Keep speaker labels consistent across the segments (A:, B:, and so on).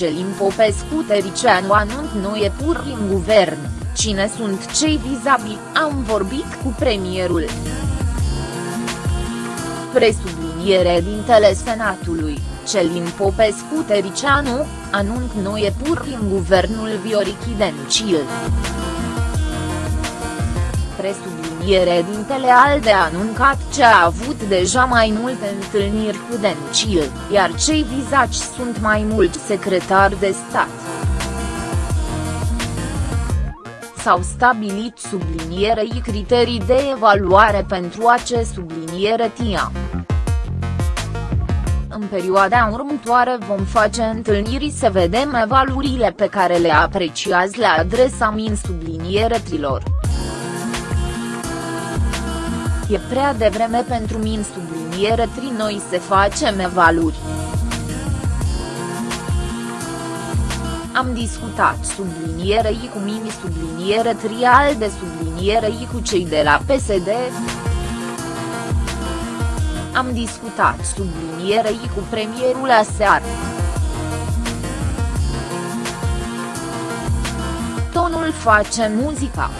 A: Celin Popescu Tericianu anunț noi pur în guvern, cine sunt cei vizabili, am vorbit cu premierul. Presubliniere dintele Senatului, Celin Popescu Tericianu, anunț noi pur în guvernul Viorichi Dencil presubliniere dintele ALDE a anuncat ce a avut deja mai multe întâlniri cu Dencil, iar cei vizați sunt mai mulți secretari de stat. S-au stabilit sublinierei criterii de evaluare pentru acest subliniere TIA. În perioada următoare vom face întâlniri să vedem evaluările pe care le apreciați la adresa min sublinieretilor. E prea devreme pentru min subliniere tri noi să facem evaluri. Am discutat sublinierei cu mini subliniere trial de sublinierei cu cei de la PSD. Am discutat sublinierei cu premierul aseară. Tonul face muzica.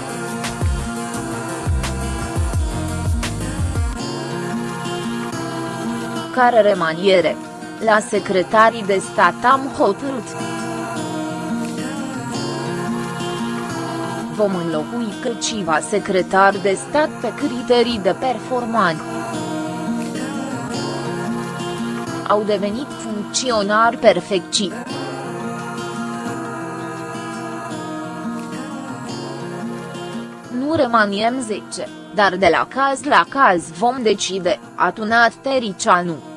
A: Care remaniere. La secretarii de stat am hotărât. Vom înlocui câțiva secretari de stat pe criterii de performanță. Au devenit funcționari perfecti. Nu remaniem 10 dar de la caz la caz vom decide, a tunat Tericianu.